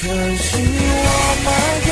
可惜我们